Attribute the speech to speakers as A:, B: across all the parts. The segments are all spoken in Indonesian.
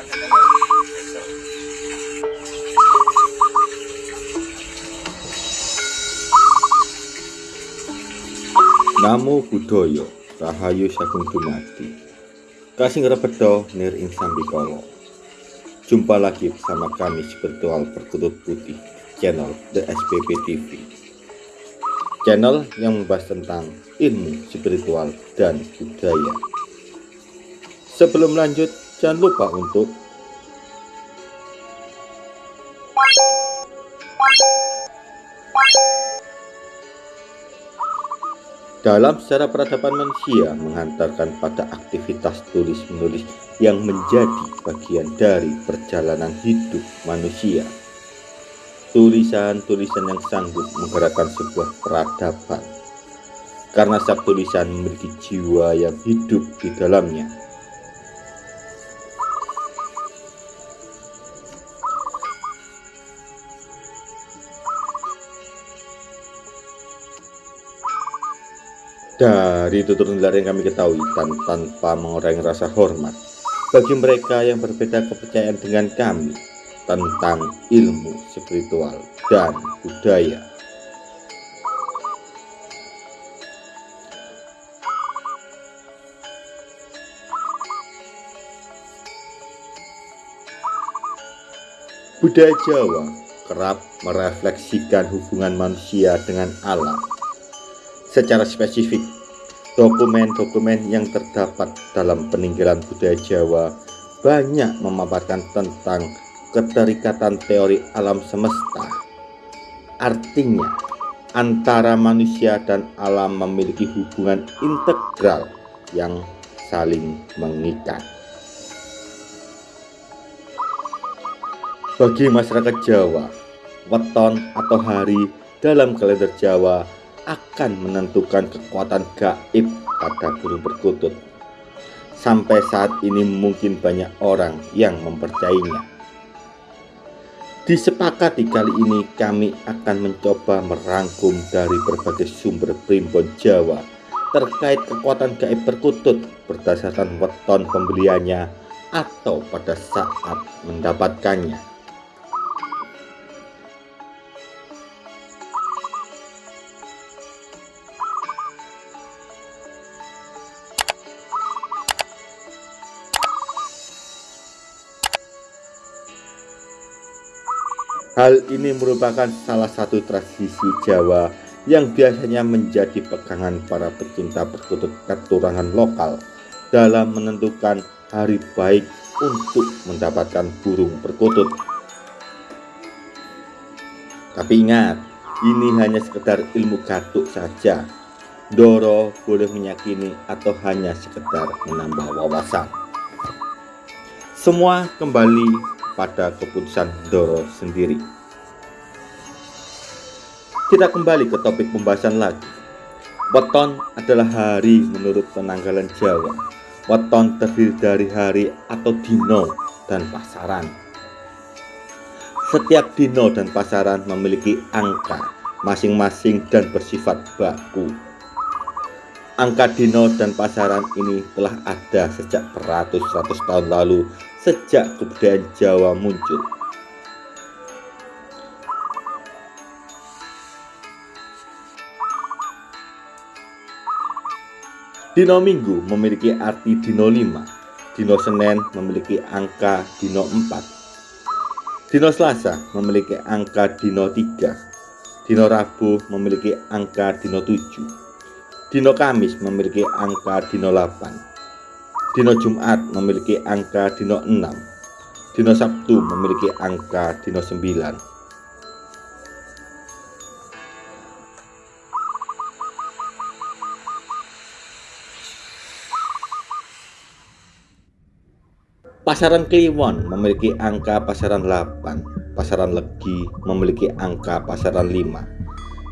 A: Namo Buddhaya Rahayu Sagung Dumadi. Kasih Repedo Nir Insan Bikolo Jumpa lagi bersama kami spiritual perkutut putih channel The SPP TV Channel yang membahas tentang ilmu spiritual dan budaya. Sebelum lanjut jangan lupa untuk Dalam sejarah peradaban manusia menghantarkan pada aktivitas tulis-menulis yang menjadi bagian dari perjalanan hidup manusia. Tulisan-tulisan yang sanggup menggerakkan sebuah peradaban. Karena setiap tulisan memiliki jiwa yang hidup di dalamnya. Dari tutur nular yang kami ketahui dan tanpa mengurangi rasa hormat bagi mereka yang berbeda kepercayaan dengan kami tentang ilmu spiritual dan budaya. Budaya Jawa kerap merefleksikan hubungan manusia dengan alam Secara spesifik, dokumen-dokumen yang terdapat dalam peninggalan budaya Jawa banyak memaparkan tentang keterikatan teori alam semesta. Artinya, antara manusia dan alam memiliki hubungan integral yang saling mengikat. Bagi masyarakat Jawa, weton atau hari dalam kalender Jawa akan menentukan kekuatan gaib pada burung perkutut. Sampai saat ini mungkin banyak orang yang mempercayainya. Disepakati kali ini kami akan mencoba merangkum dari berbagai sumber primbon Jawa terkait kekuatan gaib perkutut berdasarkan weton pembeliannya atau pada saat mendapatkannya. Hal ini merupakan salah satu tradisi Jawa yang biasanya menjadi pegangan para pecinta perkutut keturunan lokal dalam menentukan hari baik untuk mendapatkan burung perkutut. Tapi ingat, ini hanya sekedar ilmu gatuk saja. Doro boleh meyakini atau hanya sekedar menambah wawasan. Semua kembali pada keputusan Doro sendiri. Kita kembali ke topik pembahasan lagi. Weton adalah hari menurut penanggalan Jawa. Weton terdiri dari hari atau dino dan pasaran. Setiap dino dan pasaran memiliki angka masing-masing dan bersifat baku. Angka dino dan pasaran ini telah ada sejak beratus-ratus tahun lalu sejak kebudayaan Jawa muncul. Dino Minggu memiliki arti Dino 5, Dino Senin memiliki angka Dino 4, Dino Selasa memiliki angka Dino 3, Dino Rabu memiliki angka Dino 7, Dino Kamis memiliki angka Dino 8, Dino Jumat memiliki angka dino 6 Dino Sabtu memiliki angka dino 9 Pasaran Kliwon memiliki angka pasaran 8 Pasaran Legi memiliki angka pasaran 5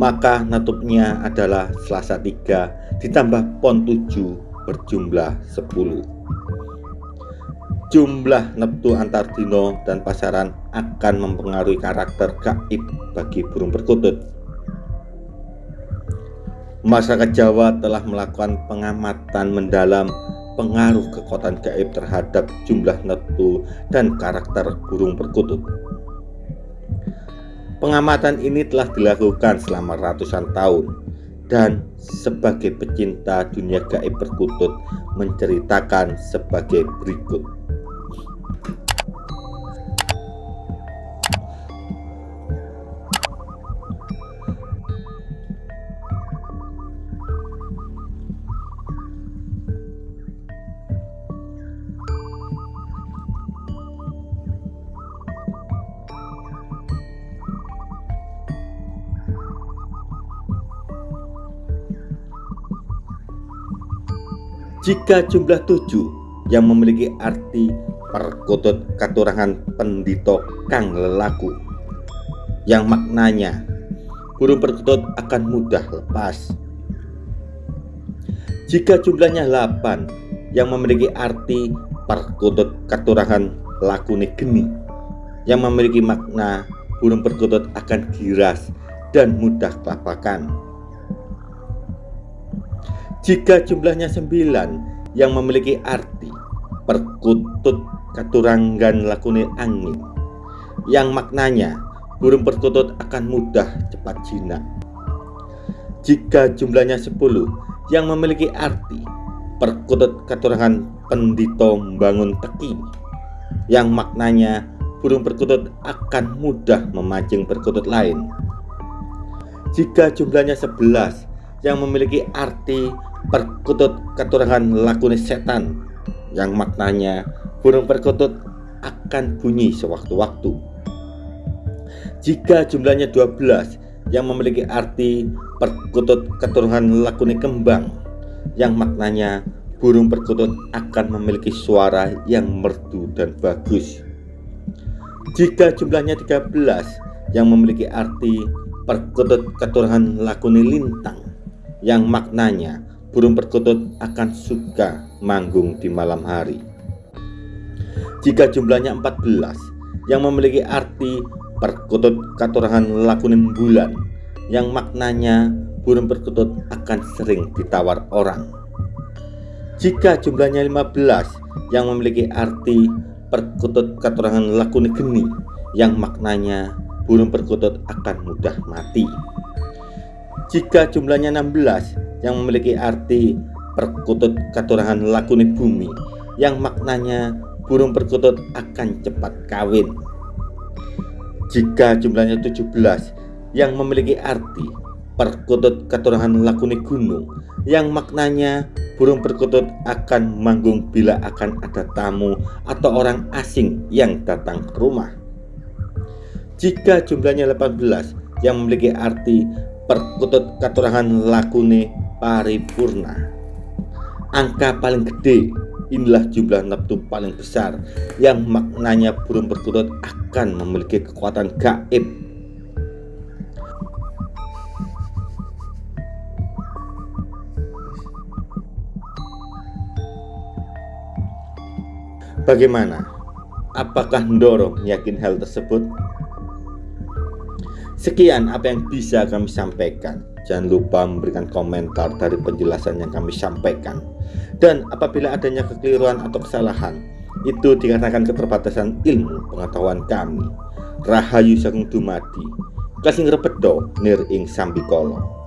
A: maka natupnya adalah Selasa 3 ditambah Pon 7 berjumlah 10. jumlah neptu antar dino dan pasaran akan mempengaruhi karakter gaib bagi burung perkutut. Masyarakat Jawa telah melakukan pengamatan mendalam pengaruh kekuatan gaib terhadap jumlah neptu dan karakter burung perkutut. Pengamatan ini telah dilakukan selama ratusan tahun dan sebagai pecinta dunia gaib perkutut menceritakan sebagai berikut. Jika jumlah tujuh yang memiliki arti perkutut katurangan pendito kang lelaku yang maknanya burung perkutut akan mudah lepas. Jika jumlahnya 8 yang memiliki arti perkutut katurangan lakune geni yang memiliki makna burung perkutut akan giras dan mudah kelapakan. Jika jumlahnya sembilan yang memiliki arti perkutut katuranggan lakune angin yang maknanya burung perkutut akan mudah cepat jinak. Jika jumlahnya sepuluh yang memiliki arti perkutut katurangan pendito bangun teki yang maknanya burung perkutut akan mudah memancing perkutut lain. Jika jumlahnya sebelas yang memiliki arti perkutut keturangan lakune setan yang maknanya burung perkutut akan bunyi sewaktu-waktu. Jika jumlahnya 12 yang memiliki arti perkutut keturunan lakune kembang yang maknanya burung perkutut akan memiliki suara yang merdu dan bagus. Jika jumlahnya 13 yang memiliki arti perkutut keturunan lakune lintang yang maknanya burung perkutut akan suka manggung di malam hari. Jika jumlahnya 14 yang memiliki arti perkutut katurangan lakunin bulan yang maknanya burung perkutut akan sering ditawar orang. Jika jumlahnya 15 yang memiliki arti perkutut katurangan lakunin geni yang maknanya burung perkutut akan mudah mati. Jika jumlahnya 16 yang memiliki arti perkutut katurangan lakuni bumi yang maknanya burung perkutut akan cepat kawin. Jika jumlahnya 17 yang memiliki arti perkutut katurangan lakuni gunung yang maknanya burung perkutut akan manggung bila akan ada tamu atau orang asing yang datang ke rumah. Jika jumlahnya 18 yang memiliki arti perkutut katurangan lakune paripurna angka paling gede inilah jumlah neptu paling besar yang maknanya burung perkutut akan memiliki kekuatan gaib Bagaimana? Apakah Ndoro yakin hal tersebut? Sekian apa yang bisa kami sampaikan. Jangan lupa memberikan komentar dari penjelasan yang kami sampaikan. Dan apabila adanya kekeliruan atau kesalahan, itu dikarenakan keterbatasan ilmu pengetahuan kami. Rahayu Sagung Dumadi, Kasing Repedo Nir Ing Sambikolo.